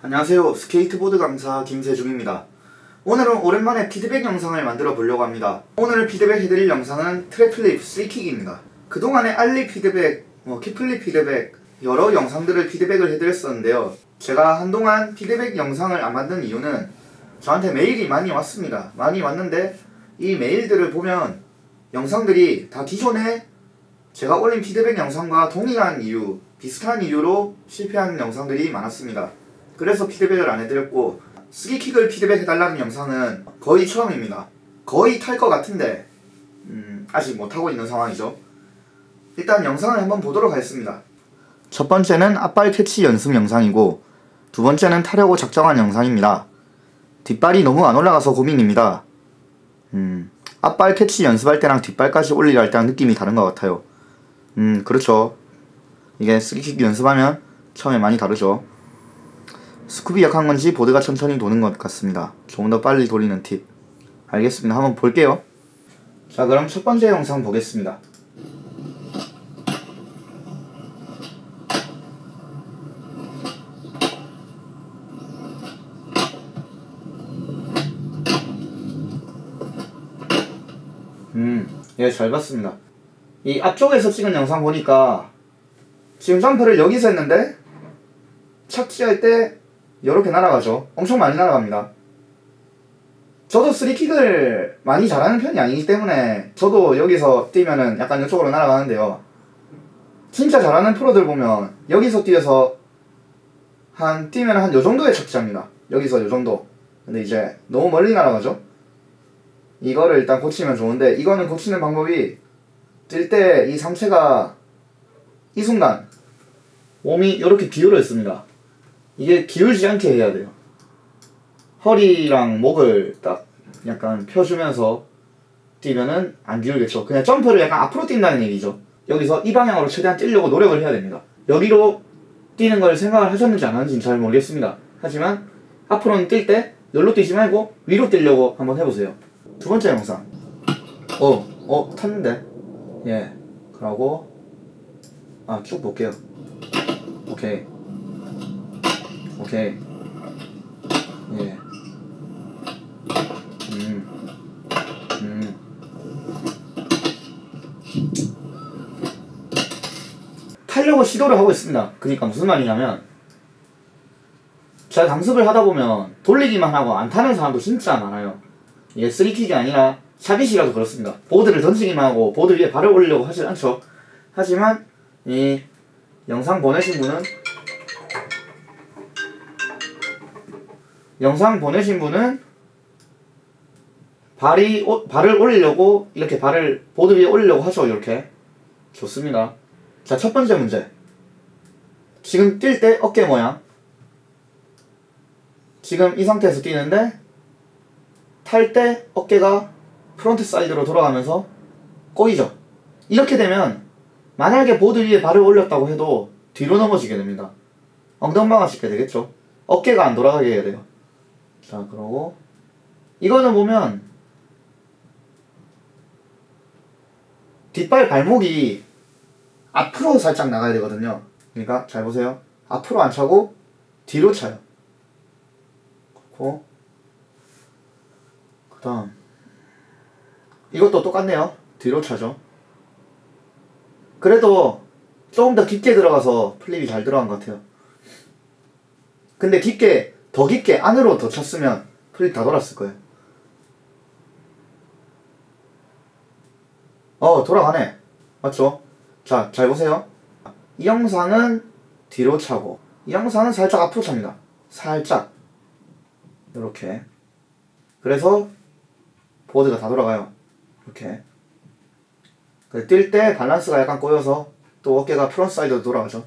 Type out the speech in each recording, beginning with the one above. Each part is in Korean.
안녕하세요. 스케이트보드 강사 김세중입니다. 오늘은 오랜만에 피드백 영상을 만들어 보려고 합니다. 오늘 피드백 해드릴 영상은 tre flip 3킥입니다. 그동안에 ollie 피드백, 뭐 kickflip 피드백 여러 영상들을 피드백을 해드렸었는데요. 제가 한동안 피드백 영상을 안 만든 이유는 저한테 메일이 많이 왔습니다. 많이 왔는데 이 메일들을 보면 영상들이 다 기존에 제가 올린 피드백 영상과 동일한 이유 비슷한 이유로 실패한 영상들이 많았습니다 그래서 피드백을 안 해드렸고 스기킥을 피드백 해달라는 영상은 거의 처음입니다. 거의 탈 것 같은데 음, 아직 못하고 있는 상황이죠. 일단 영상을 한번 보도록 하겠습니다. 첫 번째는 앞발 캐치 연습 영상이고 두 번째는 타려고 작정한 영상입니다. 뒷발이 너무 안 올라가서 고민입니다. 음, 앞발 캐치 연습할 때랑 뒷발까지 올리려 할 때랑 느낌이 다른 것 같아요. 음, 그렇죠. 이게 스기킥 연습하면 처음에 많이 다르죠. 스쿱이 약한 건지 보드가 천천히 도는 것 같습니다. 조금 더 빨리 돌리는 팁. 알겠습니다. 한번 볼게요. 자 그럼 첫 번째 영상 보겠습니다. 음, 예, 잘 봤습니다. 이 앞쪽에서 찍은 영상 보니까 지금 점프를 여기서 했는데 착지할 때 이렇게 날아가죠. 엄청 많이 날아갑니다. 저도 스리킥을 많이 잘하는 편이 아니기 때문에 저도 여기서 뛰면은 약간 이쪽으로 날아가는데요. 진짜 잘하는 프로들 보면 여기서 뛰어서 한 뛰면 한 요 정도의 착지합니다. 여기서 요 정도. 근데 이제 너무 멀리 날아가죠. 이거를 일단 고치면 좋은데 이거는 고치는 방법이 뛸 때 이 상체가 이 순간 몸이 이렇게 기울어 있습니다. 이게 기울지 않게 해야 돼요. 허리랑 목을 딱 약간 펴주면서 뛰면은 안 기울겠죠. 그냥 점프를 약간 앞으로 뛴다는 얘기죠. 여기서 이 방향으로 최대한 뛰려고 노력을 해야 됩니다. 여기로 뛰는 걸 생각을 하셨는지 안 하는지는 잘 모르겠습니다. 하지만 앞으로는 뛸때 여기로 뛰지 말고 위로 뛰려고 한번 해보세요. 두 번째 영상. 어, 어, 탔는데. 예. 그러고, 아, 쭉 볼게요. 오케이. 오케이. 예. 음. 음. 타려고 시도를 하고 있습니다. 그러니까 무슨 말이냐면 제가 강습을 하다 보면 돌리기만 하고 안 타는 사람도 진짜 많아요. 이게 three kick이 아니라 shuvit이라도 그렇습니다. 보드를 던지기만 하고 보드 위에 발을 올리려고 하지 않죠. 하지만 이 영상 보내신 분은 영상 보내신 분은 발이 오, 발을 올리려고 이렇게 발을 보드 위에 올리려고 하죠 이렇게. 좋습니다. 자 첫 번째 문제. 지금 뛸 때 어깨 모양. 지금 이 상태에서 뛰는데 탈 때 어깨가 frontside로 돌아가면서 꼬이죠. 이렇게 되면 만약에 보드 위에 발을 올렸다고 해도 뒤로 넘어지게 됩니다. 엉덩방아 짚게 되겠죠. 어깨가 안 돌아가게 해야 돼요 자 그러고 이거는 보면 뒷발 발목이 앞으로 살짝 나가야 되거든요. 그러니까 잘 보세요. 앞으로 안 차고 뒤로 차요. 그렇고 그 다음 이것도 똑같네요. 뒤로 차죠. 그래도 조금 더 깊게 들어가서 flip이 잘 들어간 것 같아요. 근데 깊게 더 깊게 안으로 더 쳤으면 flip 다 돌았을 거예요. 어 돌아가네. 맞죠? 자, 잘 보세요. 이 영상은 뒤로 차고 이 영상은 살짝 앞으로 찹니다. 살짝 이렇게 그래서 보드가 다 돌아가요. 이렇게 뛸 때 밸런스가 약간 꼬여서 또 어깨가 frontside로 돌아가죠.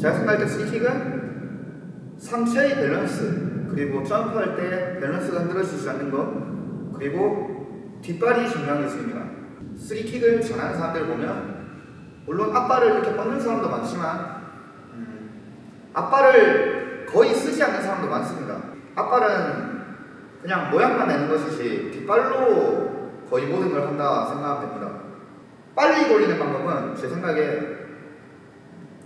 제가 생각할 때 스키킥은 상체의 밸런스 그리고 점프할 때 밸런스가 흐트러지지 않는 것 그리고 뒷발이 중요하겠습니다. 3킥을 잘하는 사람들 보면 물론 앞발을 이렇게 뻗는 사람도 많지만 음, 앞발을 거의 쓰지 않는 사람도 많습니다. 앞발은 그냥 모양만 내는 것이지 뒷발로 거의 모든 걸 한다 생각하면 됩니다. 빨리 돌리는 방법은 제 생각에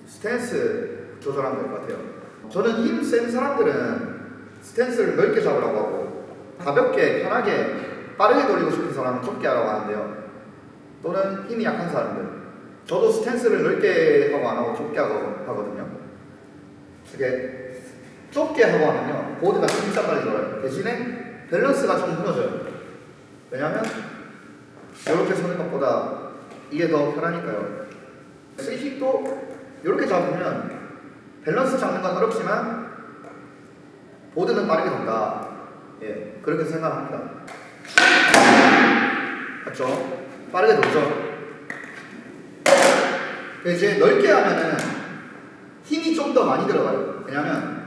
스탠스 조절하면 될 것 같아요 저는 힘 센 사람들은 스탠스를 넓게 잡으라고 하고 가볍게 편하게 빠르게 돌리고 싶은 사람은 좁게 하라고 하는데요. 또는 힘이 약한 사람들 저도 스탠스를 넓게 하고 안 하고 좁게 하고 하거든요. 이게 좁게 하고 하면요 보드가 진짜 빨리 돌아요. 대신에 밸런스가 좀 무너져요. 왜냐하면 이렇게 서는 것보다 이게 더 편하니까요. 스위킥도 이렇게 잡으면 밸런스 잡는 건 어렵지만 보드는 빠르게 돈다. 예, 그렇게 생각합니다. 맞죠? 빠르게 돌죠. 그 이제 넓게 하면은 힘이 좀 더 많이 들어가요. 왜냐면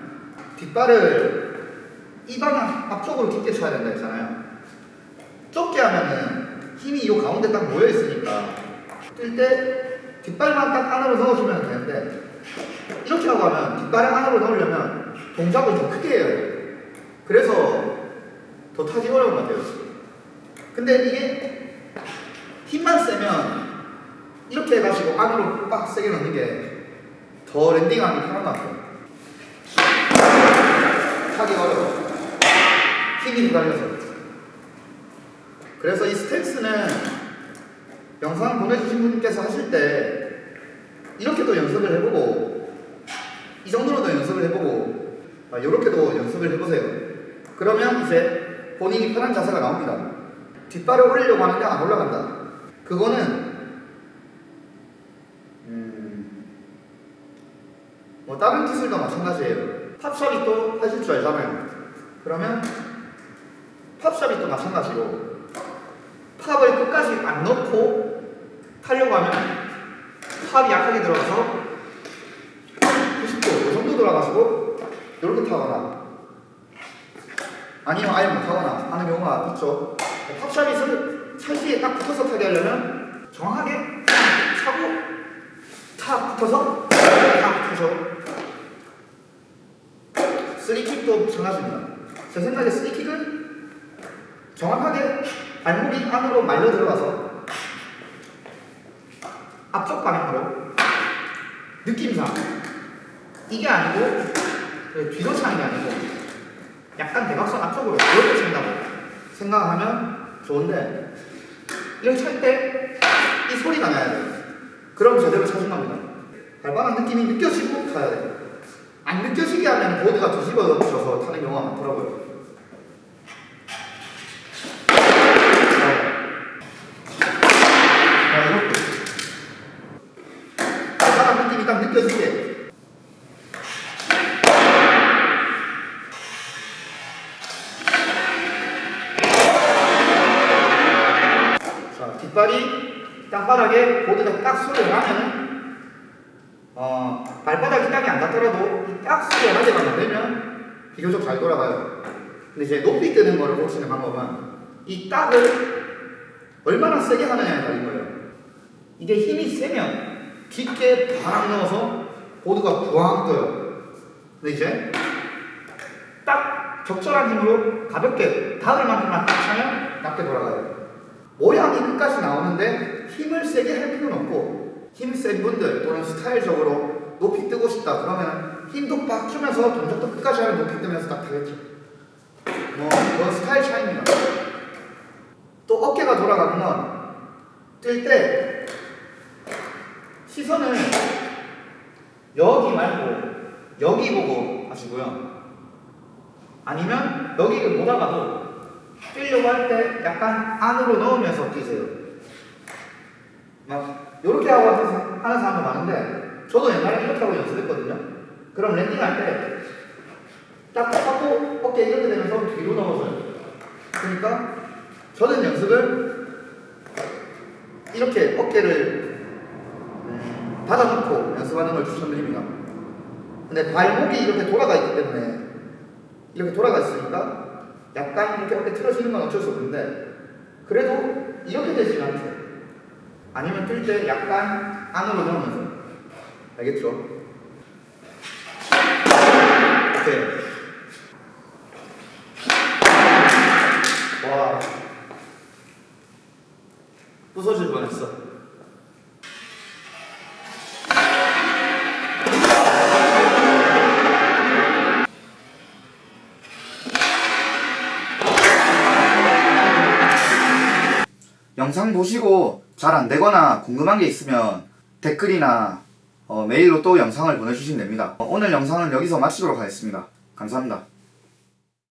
뒷발을 이 방향 앞쪽으로 깊게 쳐야 된다 했잖아요. 좁게 하면은 힘이 이 가운데 딱 모여 있으니까 뛸때 뒷발만 딱 안으로 넣어주면 되는데 이렇게 하고 하면 뒷발을 안으로 넣으려면 동작을 좀 크게 해야 돼요. 그래서 더 타기 어려운 것 같아요. 근데 이게 힘만 세면 이렇게 해가지고 안으로 빡 세게 넣는 게 더 랜딩하기 편한 것 같아요. 타기 어려워. 힘이 달려서. 그래서 이 스탠스는 영상 보내주신 분께서 하실 때 이렇게도 연습을 해보고 연습을 해보고 아, 이렇게도 연습을 해보세요. 그러면 이제 본인이 편한 자세가 나옵니다. 뒷발을 올리려고 하는데 안 올라간다. 그거는 음, 뭐 다른 기술도 마찬가지예요. 팝샵이 또 하실 줄 알잖아요. 그러면 팝샵이 또 마찬가지로 팝을 끝까지 안 넣고 타려고 하면 팝이 약하게 들어가서 90도 이 정도 들어가지고 이렇게 타거나 아니면 아예 못 타거나 하는 경우가 있죠. 팝샵잇을 찰지에 딱 붙어서 타게 하려면 정확하게 차고 탁 붙어서 탁 붙어서 쓰리킥도 마찬가지입니다. 제 생각에 쓰리킥은 정확하게 발목이 안으로 말려 들어가서 앞쪽 방향으로 느낌상 이게 아니고 그 뒤로 차는 게 아니고 약간 대각선 앞쪽으로 이렇게 찬다고 생각하면 좋은데 이렇게 찰 때 이 소리가 나야 돼요. 그럼 제대로 차신 겁니다. 발바닥 느낌이 느껴지고 타야 돼요. 안 느껴지게 하면 보드가 뒤집어져서 타는 경우가 많더라고요. 뒷발이 땅바닥에 보드가 딱 소리를 나면은 어, 발바닥이 땅이 안 닿더라도 이딱 소리가 나게만 만들면 비교적 잘 돌아가요. 근데 이제 높이 뜨는 거를 보시는 방법은 이 딱을 얼마나 세게 하느냐에 달린 거예요. 이게 힘이 세면 깊게 바람 넣어서 보드가 부항 떠요. 근데 이제 딱 적절한 힘으로 가볍게 닿을 만큼만 딱 차면 낮게 돌아가요. 모양이 끝까지 나오는데 힘을 세게 할 필요는 없고 힘 센 분들 또는 스타일적으로 높이 뜨고 싶다 그러면 힘도 빡 주면서 동작도 끝까지 하면 높이 뜨면서 딱 타겠죠. 뭐 그건 스타일 차이입니다. 또 어깨가 돌아가는 건뛸때 시선을 여기 말고 여기 보고 하시고요. 아니면 여기를 보다가도 뛰려고 할 때 약간 안으로 넣으면서 뛰세요. 막 이렇게 하고 하는 사람도 많은데 저도 옛날에 이렇게 하고 연습했거든요. 그럼 랜딩할 때 딱 하고 어깨 이렇게 되면서 뒤로 넘어져요. 그러니까 저는 연습을 이렇게 어깨를 음, 닫아놓고 연습하는 걸 추천드립니다. 근데 발목이 이렇게 돌아가 있기 때문에 이렇게 돌아가 있으니까 약간 이렇게 어깨 틀어지는 건 어쩔 수 없는데 그래도 이렇게 되지는 않죠. 아니면 뜰 때 약간 안으로 넣으면서 알겠죠? 오케이 와 부서질 뻔했어 영상 보시고 잘 안되거나 궁금한 게 있으면 댓글이나 어, 메일로 또 영상을 보내주시면 됩니다. 어, 오늘 영상은 여기서 마치도록 하겠습니다. 감사합니다.